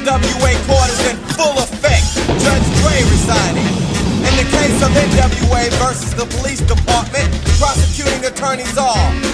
NWA court in full effect. Judge Dre resigning. In the case of NWA versus the police department, prosecuting attorneys all.